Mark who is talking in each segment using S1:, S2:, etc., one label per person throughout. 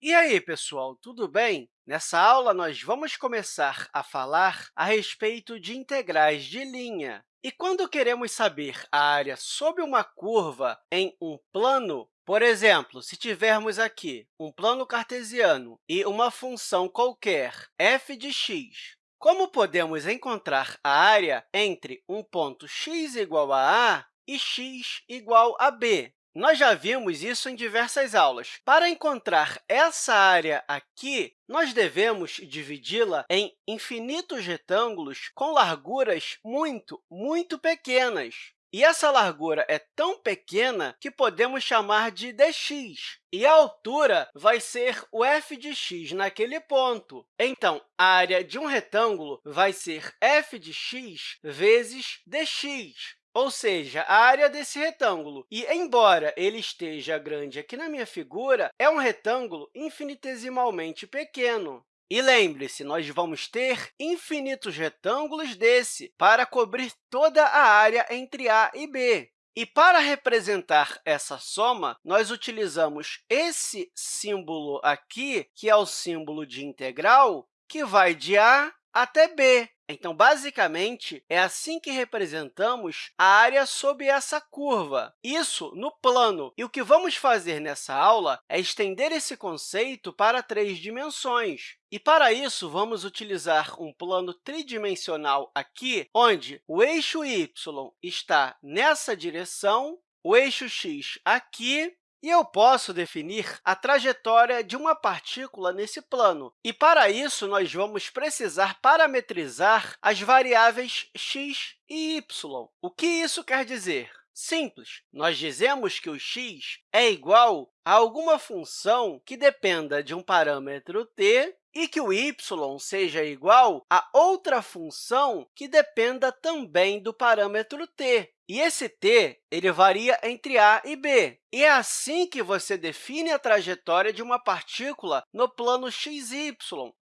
S1: E aí, pessoal, tudo bem? Nessa aula, nós vamos começar a falar a respeito de integrais de linha. E quando queremos saber a área sob uma curva em um plano, por exemplo, se tivermos aqui um plano cartesiano e uma função qualquer, f de x, como podemos encontrar a área entre um ponto x igual a a e x igual a b? Nós já vimos isso em diversas aulas. Para encontrar essa área aqui, nós devemos dividi-la em infinitos retângulos com larguras muito, muito pequenas. E essa largura é tão pequena que podemos chamar de dx, e a altura vai ser o f de x naquele ponto. Então, a área de um retângulo vai ser f de x vezes dx ou seja, a área desse retângulo. E, embora ele esteja grande aqui na minha figura, é um retângulo infinitesimalmente pequeno. E lembre-se, nós vamos ter infinitos retângulos desse para cobrir toda a área entre A e B. E, para representar essa soma, nós utilizamos esse símbolo aqui, que é o símbolo de integral, que vai de A até b. Então, basicamente, é assim que representamos a área sob essa curva, isso no plano. E o que vamos fazer nessa aula é estender esse conceito para três dimensões. E, para isso, vamos utilizar um plano tridimensional aqui, onde o eixo y está nessa direção, o eixo x aqui e eu posso definir a trajetória de uma partícula nesse plano. E, para isso, nós vamos precisar parametrizar as variáveis x e y. O que isso quer dizer? Simples. Nós dizemos que o x é igual a alguma função que dependa de um parâmetro t e que o y seja igual a outra função que dependa também do parâmetro t. E esse t ele varia entre a e b. E é assim que você define a trajetória de uma partícula no plano xy.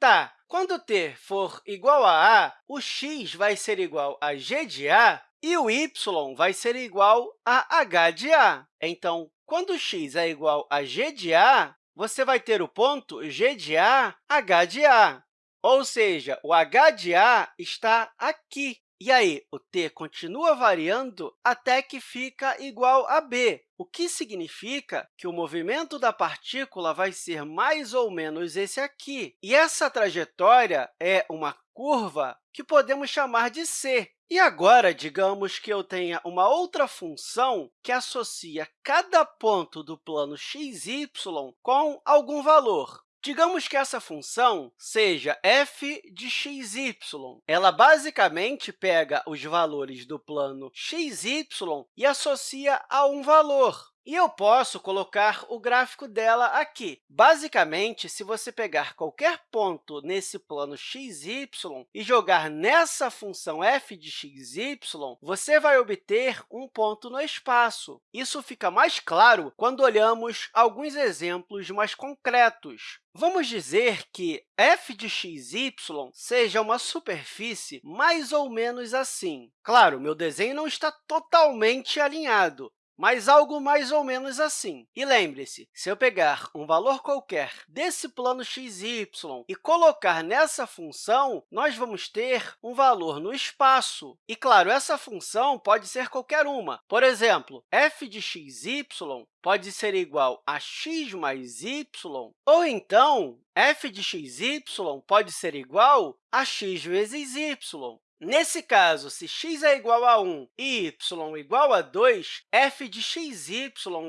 S1: Tá, quando t for igual a a, o x vai ser igual a g de a e o y vai ser igual a h de a. Então, quando x é igual a g de a, você vai ter o ponto g de a, h de a. Ou seja, o h de a está aqui. E aí, o t continua variando até que fica igual a b, o que significa que o movimento da partícula vai ser mais ou menos esse aqui. E essa trajetória é uma curva que podemos chamar de c. E agora, digamos que eu tenha uma outra função que associa cada ponto do plano xy com algum valor. Digamos que essa função seja f de xy. Ela basicamente pega os valores do plano xy e associa a um valor. E eu posso colocar o gráfico dela aqui. Basicamente, se você pegar qualquer ponto nesse plano xy e jogar nessa função f de xy, você vai obter um ponto no espaço. Isso fica mais claro quando olhamos alguns exemplos mais concretos. Vamos dizer que f de xy seja uma superfície mais ou menos assim. Claro, meu desenho não está totalmente alinhado, mas algo mais ou menos assim. E lembre-se, se eu pegar um valor qualquer desse plano xy e colocar nessa função, nós vamos ter um valor no espaço. E, claro, essa função pode ser qualquer uma. Por exemplo, f de xy pode ser igual a x mais y, ou então, f de xy pode ser igual a x vezes y. Nesse caso, se x é igual a 1 e y igual a 2, f de xy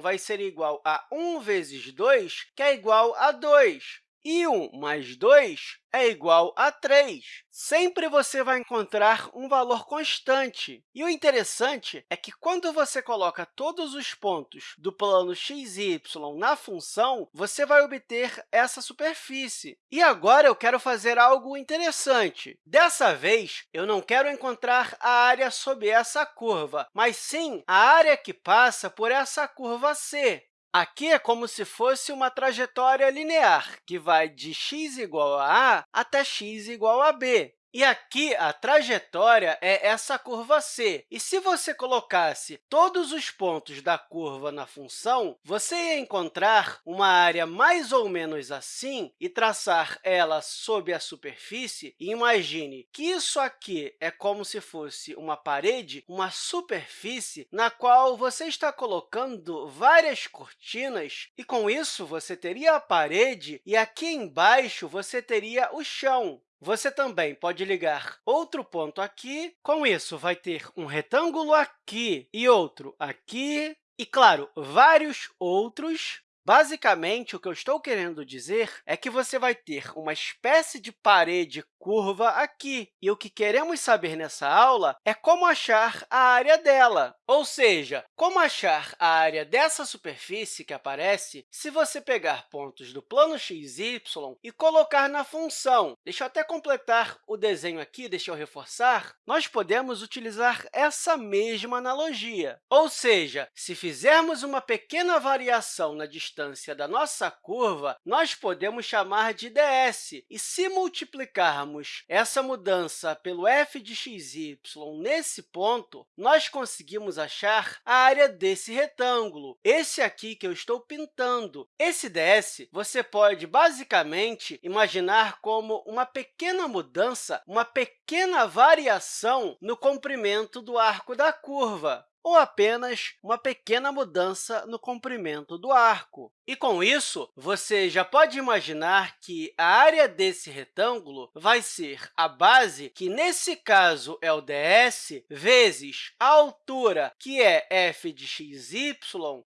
S1: vai ser igual a 1 vezes 2, que é igual a 2. E 1 mais 2 é igual a 3. Sempre você vai encontrar um valor constante. E o interessante é que, quando você coloca todos os pontos do plano xy na função, você vai obter essa superfície. E agora eu quero fazer algo interessante. Dessa vez, eu não quero encontrar a área sob essa curva, mas sim a área que passa por essa curva C. Aqui é como se fosse uma trajetória linear, que vai de x igual a a até x igual a b. E aqui, a trajetória é essa curva c. E se você colocasse todos os pontos da curva na função, você ia encontrar uma área mais ou menos assim e traçar ela sob a superfície. E imagine que isso aqui é como se fosse uma parede, uma superfície na qual você está colocando várias cortinas, e com isso você teria a parede e aqui embaixo você teria o chão. Você também pode ligar outro ponto aqui. Com isso, vai ter um retângulo aqui e outro aqui, e, claro, vários outros Basicamente, o que eu estou querendo dizer é que você vai ter uma espécie de parede curva aqui. E o que queremos saber nessa aula é como achar a área dela, ou seja, como achar a área dessa superfície que aparece se você pegar pontos do plano x, y e colocar na função. Deixa eu até completar o desenho aqui, deixa eu reforçar. Nós podemos utilizar essa mesma analogia, ou seja, se fizermos uma pequena variação na distância distância da nossa curva, nós podemos chamar de ds. E se multiplicarmos essa mudança pelo f de xy nesse ponto, nós conseguimos achar a área desse retângulo, esse aqui que eu estou pintando. Esse ds você pode, basicamente, imaginar como uma pequena mudança, uma pequena variação no comprimento do arco da curva ou apenas uma pequena mudança no comprimento do arco. E, com isso, você já pode imaginar que a área desse retângulo vai ser a base, que nesse caso é o ds, vezes a altura, que é f de xy,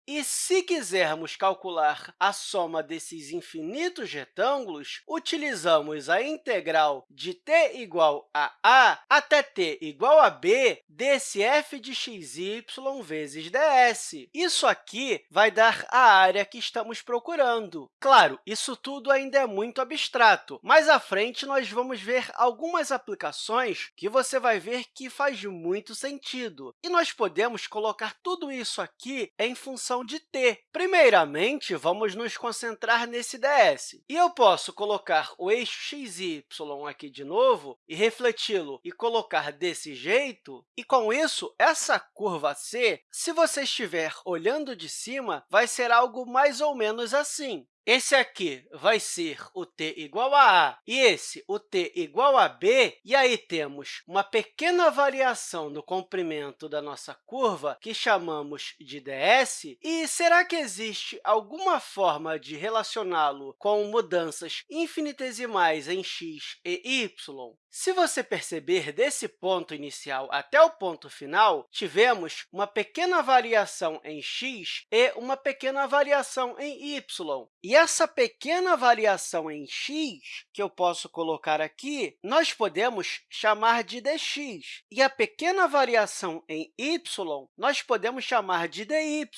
S1: e se quisermos calcular a soma desses infinitos retângulos, utilizamos a integral de t igual a a até t igual a b desse f de xy vezes ds. Isso aqui vai dar a área que estamos procurando. Claro, isso tudo ainda é muito abstrato, mais à frente nós vamos ver algumas aplicações que você vai ver que faz muito sentido. E nós podemos colocar tudo isso aqui em função de t. Primeiramente, vamos nos concentrar nesse ds. E eu posso colocar o eixo x, y aqui de novo e refleti-lo e colocar desse jeito, e com isso, essa curva C, se você estiver olhando de cima, vai ser algo mais ou menos assim. Esse aqui vai ser o t igual a a e esse o t igual a b, e aí temos uma pequena variação no comprimento da nossa curva, que chamamos de ds. E será que existe alguma forma de relacioná-lo com mudanças infinitesimais em x e y? Se você perceber desse ponto inicial até o ponto final, tivemos uma pequena variação em x e uma pequena variação em y. E essa pequena variação em x, que eu posso colocar aqui, nós podemos chamar de dx. E a pequena variação em y, nós podemos chamar de dy.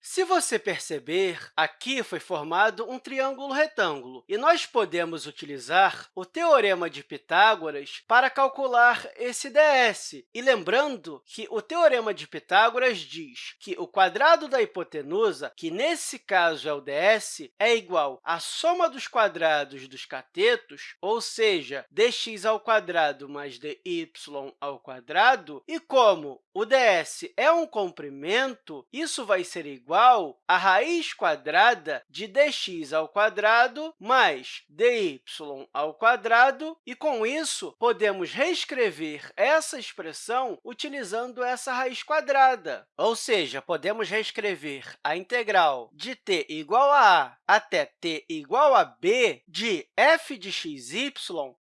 S1: Se você perceber, aqui foi formado um triângulo retângulo, e nós podemos utilizar o Teorema de Pitágoras para calcular esse ds. E lembrando que o Teorema de Pitágoras diz que o quadrado da hipotenusa, que nesse caso é o ds, é igual à soma dos quadrados dos catetos, ou seja, dx ao quadrado mais dy ao quadrado, e como o ds é um comprimento, isso vai ser igual à raiz quadrada de dx ao quadrado mais dy ao quadrado, e, com isso, podemos reescrever essa expressão utilizando essa raiz quadrada. Ou seja, podemos reescrever a integral de t igual a a até t igual a b de f de xy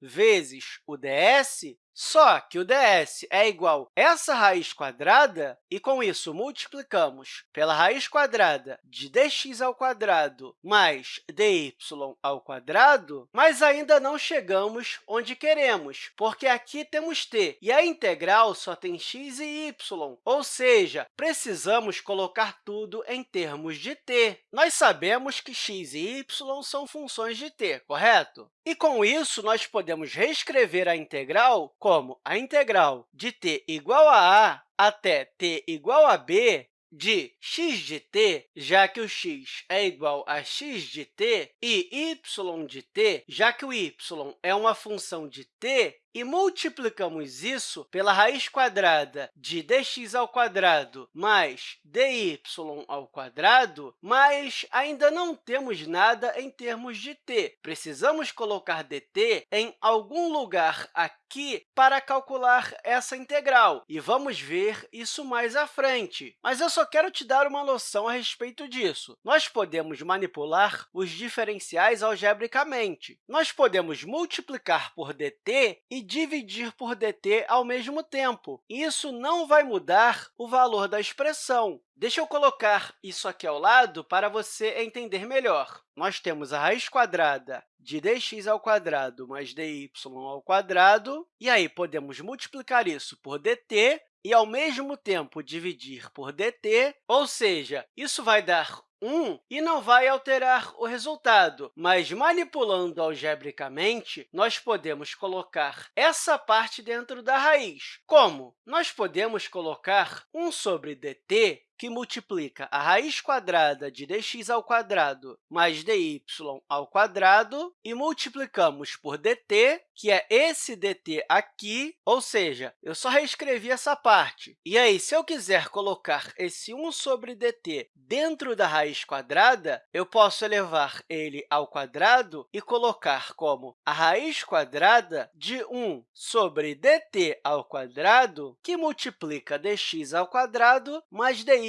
S1: vezes o ds só que o ds é igual a essa raiz quadrada, e, com isso, multiplicamos pela raiz quadrada de dx ao quadrado mais dy ao quadrado, mas ainda não chegamos onde queremos, porque aqui temos t, e a integral só tem x e y, ou seja, precisamos colocar tudo em termos de t. Nós sabemos que x e y são funções de t, correto? E, com isso, nós podemos reescrever a integral como a integral de t igual a a até t igual a b de x de t, já que o x é igual a x de t, e y de t, já que o y é uma função de t, e multiplicamos isso pela raiz quadrada de dx ao quadrado mais dy ao quadrado, mas ainda não temos nada em termos de t. Precisamos colocar dt em algum lugar aqui para calcular essa integral, e vamos ver isso mais à frente. Mas eu só quero te dar uma noção a respeito disso. Nós podemos manipular os diferenciais algebricamente. Nós podemos multiplicar por dt e dividir por dt ao mesmo tempo. Isso não vai mudar o valor da expressão. Deixa eu colocar isso aqui ao lado para você entender melhor. Nós temos a raiz quadrada de dx ao quadrado mais dy ao quadrado, e aí podemos multiplicar isso por dt e, ao mesmo tempo, dividir por dt, ou seja, isso vai dar 1 e não vai alterar o resultado, mas manipulando algebricamente, nós podemos colocar essa parte dentro da raiz. Como? Nós podemos colocar 1 sobre dt que multiplica a raiz quadrada de dx ao quadrado mais dy ao quadrado, e multiplicamos por dt, que é esse dt aqui, ou seja, eu só reescrevi essa parte. E aí, se eu quiser colocar esse 1 sobre dt dentro da raiz quadrada, eu posso elevar ele ao quadrado e colocar como a raiz quadrada de 1 sobre dt ao quadrado, que multiplica dx ao quadrado mais dy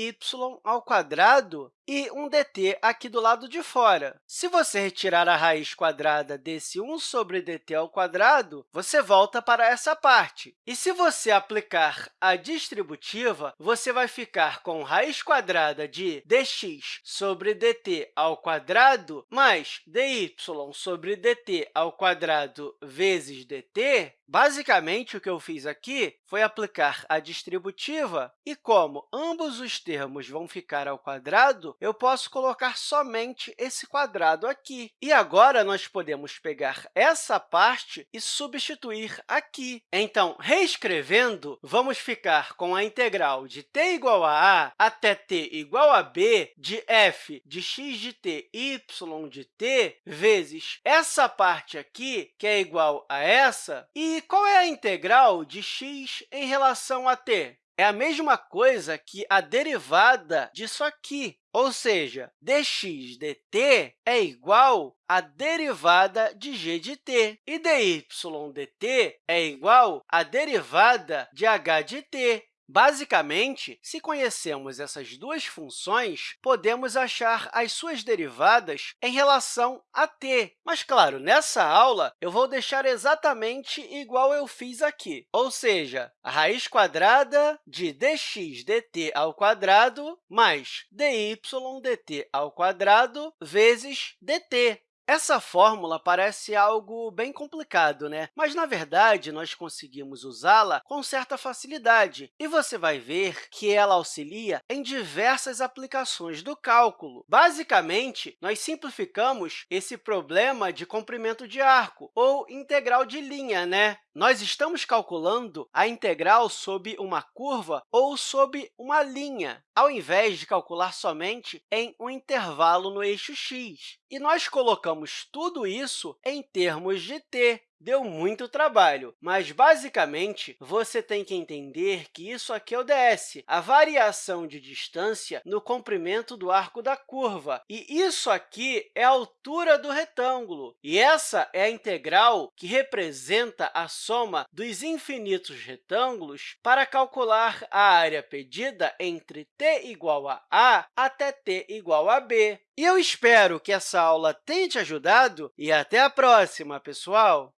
S1: ao quadrado e um dt aqui do lado de fora. Se você retirar a raiz quadrada desse 1 sobre dt ao quadrado, você volta para essa parte. E se você aplicar a distributiva, você vai ficar com raiz quadrada de dx sobre dt ao quadrado mais dy sobre dt ao quadrado vezes dt. Basicamente, o que eu fiz aqui foi aplicar a distributiva, e como ambos os termos vão ficar ao quadrado, eu posso colocar somente esse quadrado aqui. E agora, nós podemos pegar essa parte e substituir aqui. Então, reescrevendo, vamos ficar com a integral de t igual a a até t igual a b de f de x de t y de t vezes essa parte aqui, que é igual a essa. E qual é a integral de x em relação a t? É a mesma coisa que a derivada disso aqui, ou seja, dx dt é igual à derivada de g de t, e dy dt é igual à derivada de h de t. Basicamente, se conhecemos essas duas funções, podemos achar as suas derivadas em relação a t. Mas, claro, nessa aula, eu vou deixar exatamente igual eu fiz aqui, ou seja, a raiz quadrada de dx dt ao quadrado mais dy dt ao quadrado vezes dt. Essa fórmula parece algo bem complicado, né? mas, na verdade, nós conseguimos usá-la com certa facilidade, e você vai ver que ela auxilia em diversas aplicações do cálculo. Basicamente, nós simplificamos esse problema de comprimento de arco, ou integral de linha, né? Nós estamos calculando a integral sob uma curva ou sob uma linha, ao invés de calcular somente em um intervalo no eixo x. E nós colocamos tudo isso em termos de t, Deu muito trabalho, mas, basicamente, você tem que entender que isso aqui é o ds, a variação de distância no comprimento do arco da curva. E isso aqui é a altura do retângulo. E essa é a integral que representa a soma dos infinitos retângulos para calcular a área pedida entre t igual a a até t igual a b. E eu espero que essa aula tenha te ajudado e até a próxima, pessoal!